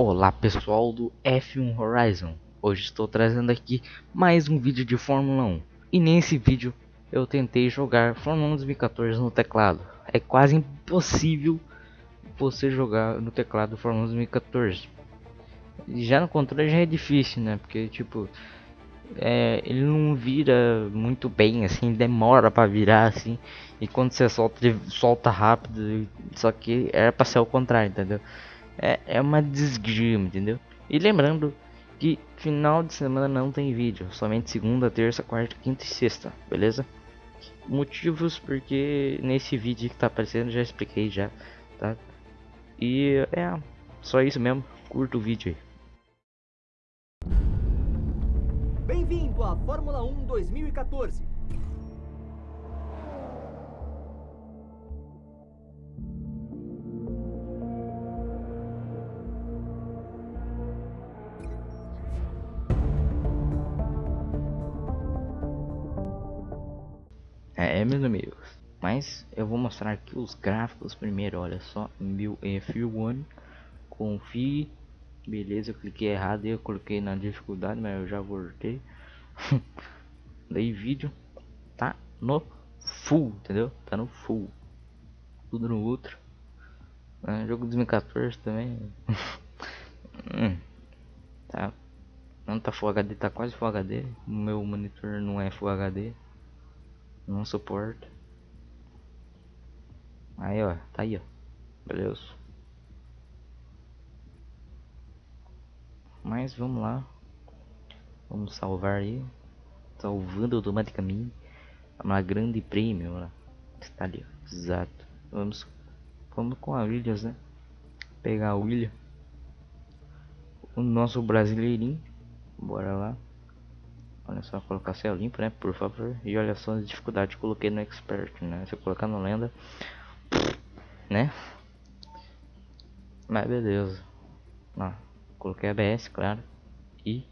Olá pessoal do F1 Horizon, hoje estou trazendo aqui mais um vídeo de Fórmula 1 e nesse vídeo eu tentei jogar Fórmula 1 2014 no teclado, é quase impossível você jogar no teclado Fórmula 1 2014 já no controle já é difícil né, porque tipo é, ele não vira muito bem assim, demora para virar assim. E quando você solta ele solta rápido, só que era para ser o contrário, entendeu? É, é uma desgrima, entendeu? E lembrando que final de semana não tem vídeo, somente segunda, terça, quarta, quinta e sexta, beleza? Motivos porque nesse vídeo que tá aparecendo já expliquei já, tá? E é só isso mesmo, curta o vídeo aí. Bem-vindo à Fórmula 1 2014. É, meus amigos. Mas eu vou mostrar aqui os gráficos primeiro. Olha só, meu F1. Confie. Beleza, eu cliquei errado eu coloquei na dificuldade, mas eu já voltei. Daí vídeo tá no full, entendeu? Tá no full. Tudo no outro. É, jogo 2014 também. hum, tá. Não tá Full HD, tá quase Full HD. Meu monitor não é Full HD. Não suporta. Aí, ó. Tá aí, ó. Beleza. Mas vamos lá. Vamos salvar aí. Salvando automaticamente. Uma grande prêmio lá. Está ali, ó. Exato. Vamos, vamos com a Williams, né? Pegar a William. O nosso brasileirinho. Bora lá. Olha só, colocar céu limpo, né? Por favor. E olha só as dificuldades que coloquei no expert, né? Se eu colocar no lenda, né? Mas beleza. Ó, coloquei ABS, claro. E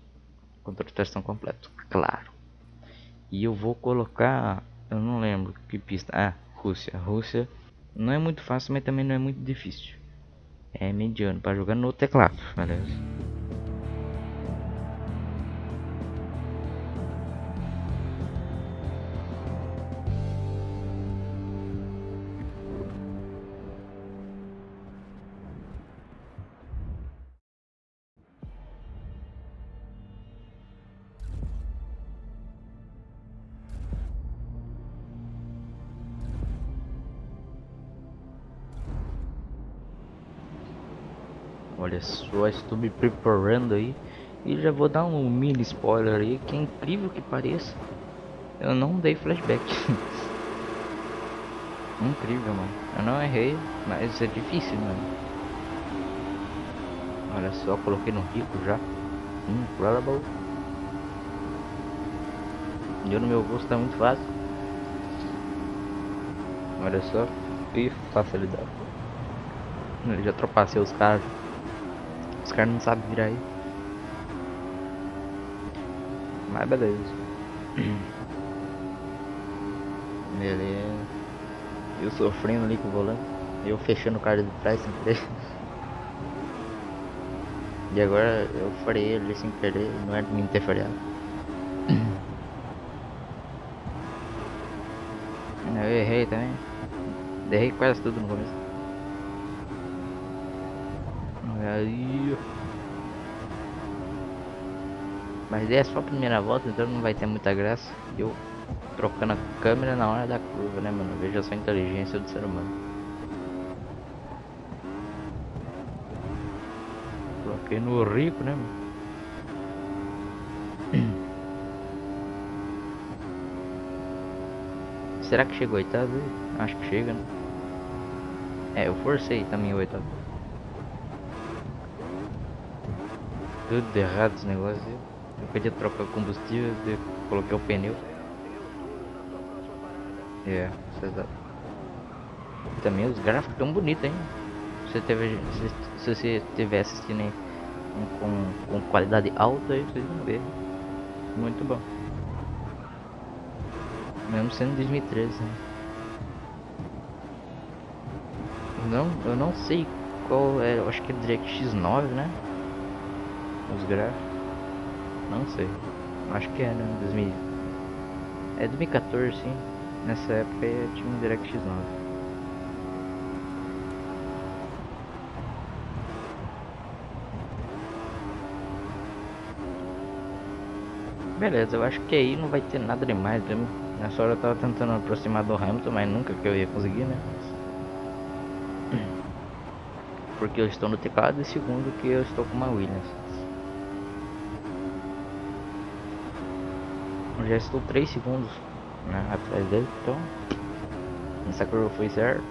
controle de tração completo, claro. E eu vou colocar, eu não lembro que pista. Ah, Rússia. Rússia não é muito fácil, mas também não é muito difícil. É mediano para jogar no teclado, beleza? Olha só, estou me preparando aí e já vou dar um mini spoiler aí que é incrível que pareça. Eu não dei flashback. incrível, mano. Eu não errei, mas é difícil, mano. Olha só, coloquei no rico já. Incredible. Eu no meu gosto tá muito fácil. Olha só. E facilidade. Eu já tropacei os caras. Os caras não sabem virar aí. Mas beleza. Beleza. Eu sofrendo ali com o volante. Eu fechando o cara de trás sem querer. E agora eu farei ele sem querer, não é mim ter falhado. Eu errei também. Errei quase tudo no começo. Aí. Mas é só a primeira volta, então não vai ter muita graça. Eu trocando a câmera na hora da curva, né, mano? Veja só a inteligência do ser humano. Coloquei no rico, né, mano? Será que chegou oitavo? Acho que chega, né? É, eu forcei também o oitavo. Tudo errado esse negócio. Eu podia trocar combustível, eu coloquei o pneu. É, exato. Também os gráficos tão bonitos, hein? Se, teve, se, se você assistindo aí com, com qualidade alta, aí vocês vão ver. Muito bom. Mesmo sendo 2013. Né? Não, eu não sei qual é, eu acho que é DirectX 9, né? Os gráficos. Não sei. Acho que é, né? 2000. É 2014, sim. Nessa época tinha um DirectX 9. Beleza, eu acho que aí não vai ter nada demais. Né? Nessa hora eu tava tentando aproximar do Hamilton, mas nunca que eu ia conseguir, né? Porque eu estou no teclado e segundo que eu estou com uma Williams. Eu já estou 3 segundos né, atrás dele, então essa curva foi certa.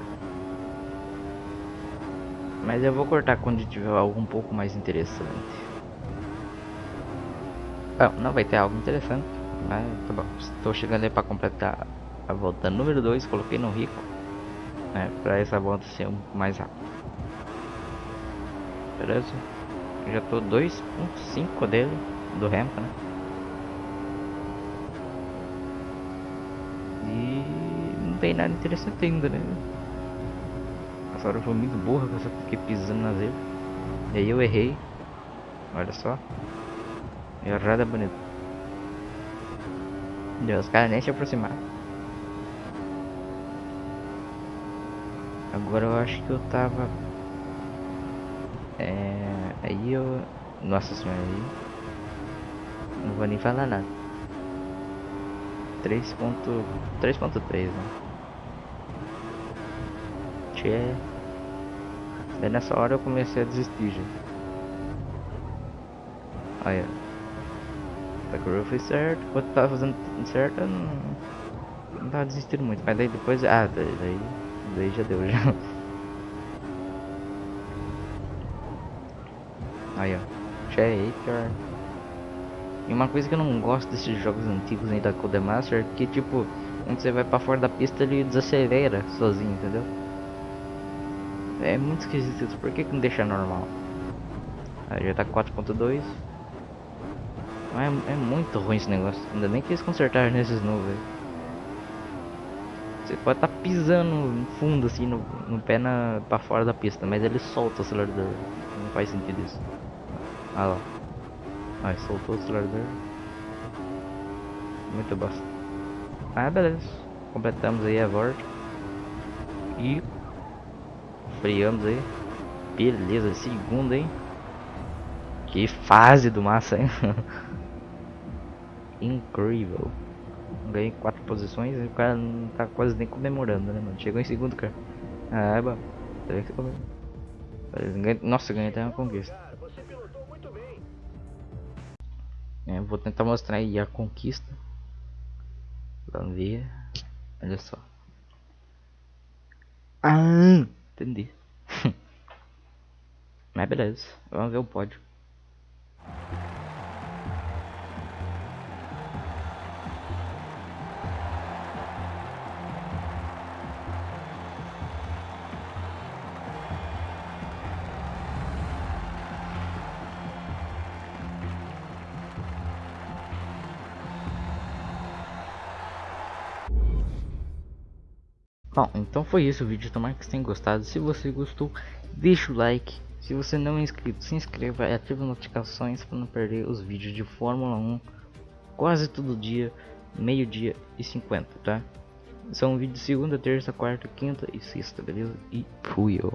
Mas eu vou cortar quando tiver algo um pouco mais interessante. Ah, não vai ter algo interessante, mas tá bom. Estou chegando aí para completar a volta número 2, coloquei no rico, né, para essa volta ser um mais rápido. Beleza? Eu já tô 2.5 dele, do Hamilton, né? E não tem nada interessante ainda, né? Essa hora foi muito burra, eu só fiquei pisando nas ele. E aí eu errei. Olha só. Errada bonita. Deus, os caras nem se aproximaram. Agora eu acho que eu tava é, aí eu. Nossa senhora aí. Não vou nem falar nada. 3.3 né? Tchê. Daí nessa hora eu comecei a desistir já. Olha. A curva foi certo, quando tava fazendo certo eu não, não tava desistindo muito, mas daí depois. Ah, daí, daí, daí já deu já. Aí, ó. Shaker. E uma coisa que eu não gosto desses jogos antigos aí da Codemaster é que, tipo, quando você vai pra fora da pista ele desacelera sozinho, entendeu? É muito esquisito isso. Por que, que não deixa normal? Aí já tá 4.2. É, é muito ruim esse negócio. Ainda bem que eles consertaram nesses aí. Você pode estar tá pisando fundo assim no, no pé na, pra fora da pista, mas ele solta o acelerador. Não faz sentido isso. Ah lá. Aí soltou o acelerador. Muito bosta. Ah, beleza. Completamos aí a volta. E freamos aí. Beleza, segundo, hein? Que fase do massa, hein? Incrível. Ganhei quatro posições e o cara não tá quase nem comemorando, né, mano? Chegou em segundo, cara. Ah, é bom. Nossa, ganhei até uma conquista. É, vou tentar mostrar aí a conquista. Vamos ver. Olha só. Ah, entendi. Mas beleza, vamos ver o pódio. Bom, então foi isso o vídeo, tomara que vocês tenham gostado. Se você gostou, deixa o like. Se você não é inscrito, se inscreva e ative as notificações para não perder os vídeos de Fórmula 1 quase todo dia, meio dia e 50, tá? São vídeos de segunda, terça, quarta, quinta e sexta, beleza? E fui eu.